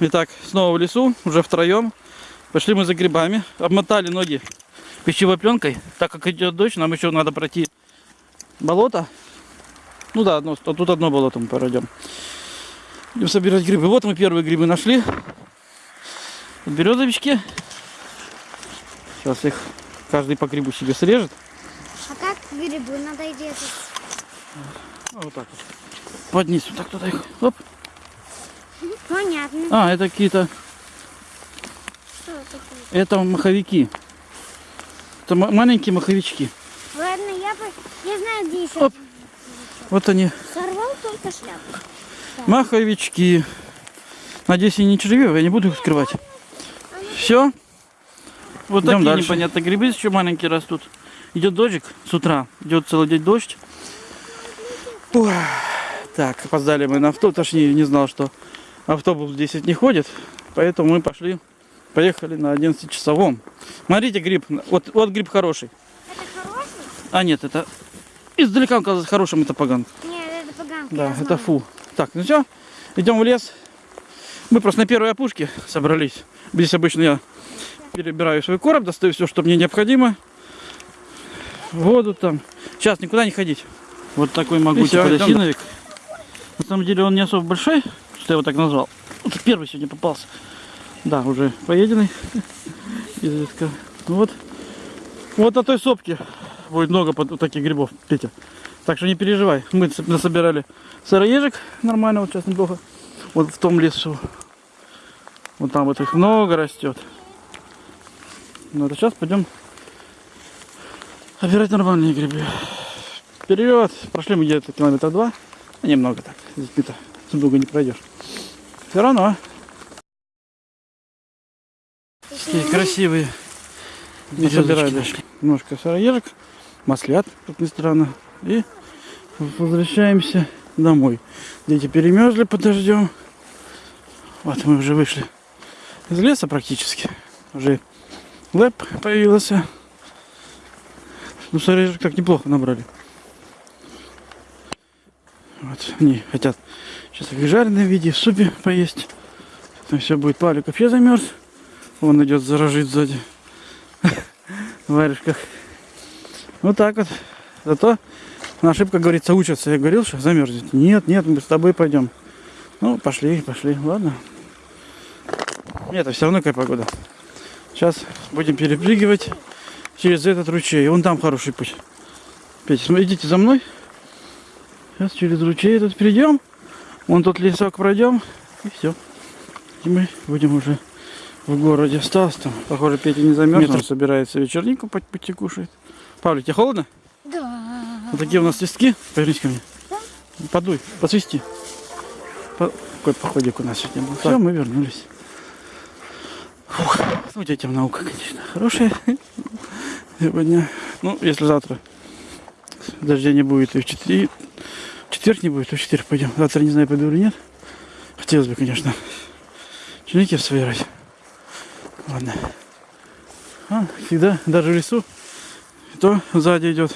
Итак, снова в лесу, уже втроем. Пошли мы за грибами. Обмотали ноги пищевой пленкой. Так как идет дождь, нам еще надо пройти болото. Ну да, одно, тут одно болото мы пройдем. Идем собирать грибы. Вот мы первые грибы нашли. Березовички. Сейчас их каждый по грибу себе срежет. А как грибы надо делать? Ну, Вот так вот. Под низ, вот так туда их. Оп. Понятно. А, это какие-то, Что такое? это маховики. Это ма- маленькие маховички. Ладно, я, бы, я знаю, где еще. Оп. Вот они, Сорвал только шляпу. маховички. Надеюсь, они не червивые, я не буду их открывать. Все. Вот Идем такие дальше. непонятные грибы еще маленькие растут. Идет дождик с утра, идет целый день дождь. Ух. Так, опоздали мы на автобус, точнее не знал, что автобус в 10 не ходит, поэтому мы пошли, поехали на 11 часовом. Смотрите, гриб, вот, вот гриб хороший. Это хороший? А нет, это издалека он казался хорошим, это поганка. Нет, это поганка. Да, это фу. Так, ну все, идем в лес. Мы просто на первой опушке собрались. Здесь обычно я перебираю свой короб, достаю все, что мне необходимо. Воду там. Сейчас никуда не ходить. Вот такой могучий подосиновик. На самом деле он не особо большой, что я его так назвал. Вот первый сегодня попался. Да, уже поеденный. Изредка. Ну Вот. Вот на той сопке будет много вот таких грибов, Петя. Так что не переживай. Мы насобирали сыроежек нормально, вот сейчас неплохо. Вот в том лесу. Вот там вот их много растет. Ну, это сейчас пойдем собирать нормальные грибы. Вперед! Прошли мы где-то километра два. А Немного так. С детьми-то с долго не пройдешь. Все равно. Такие красивые. Березочки собирали нашли. немножко сыроежек, маслят, как ни странно. И возвращаемся домой. Дети перемерзли под дождем. Вот мы уже вышли из леса практически. Уже лэп появился. Ну, сыроежек так неплохо набрали. Вот они хотят сейчас их в жареном виде, в супе поесть. Там все будет. Павлик вообще замерз. Он идет заражить сзади. В варежках. Вот так вот. Зато на ошибка, говорится, учатся. Я говорил, что замерзнет. Нет, нет, мы с тобой пойдем. Ну, пошли, пошли. Ладно. Нет, это все равно какая погода. Сейчас будем перепрыгивать через этот ручей. Вон там хороший путь. Петя, идите за мной. Сейчас через ручей этот перейдем. Вон тот лесок пройдем. И все. И мы будем уже в городе. Осталось там. Похоже, Петя не замерз. Он собирается вечернику по пути кушает. Павлик, тебе холодно? Да. Вот такие у нас листки. Повернись ко мне. Подуй, посвисти. По- Какой походик у нас сегодня был. Все, мы вернулись. Фух. Ну, детям наука, конечно, хорошая сегодня. Ну, если завтра дождя не будет и в четыре, в четверг не будет, то в четверг пойдем. Завтра не знаю, пойду или нет. Хотелось бы, конечно, черники собирать. Ладно. А, всегда, даже в лесу, то сзади идет